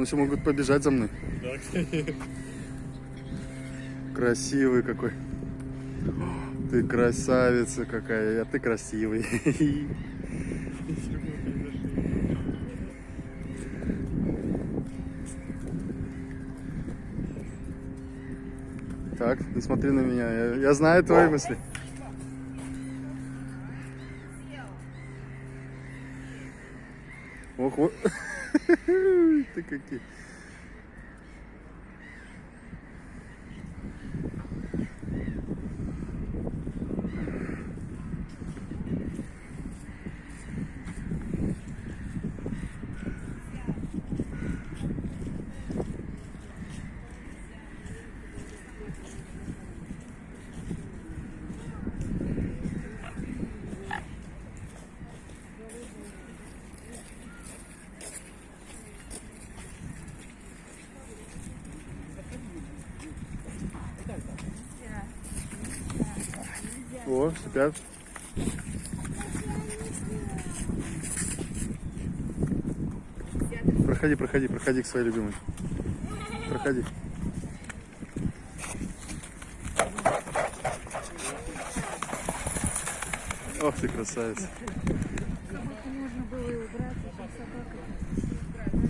Он все могут побежать за мной. Да, кстати. Красивый какой. Ты красавица какая, а ты красивый. Так, ты смотри на меня. Я, я знаю твои мысли. Ох, вот. Ты какие. О, спят. Проходи, проходи, проходи к своей любимой. Проходи. Ох ты красавица. Как будто можно было убрать, а собака.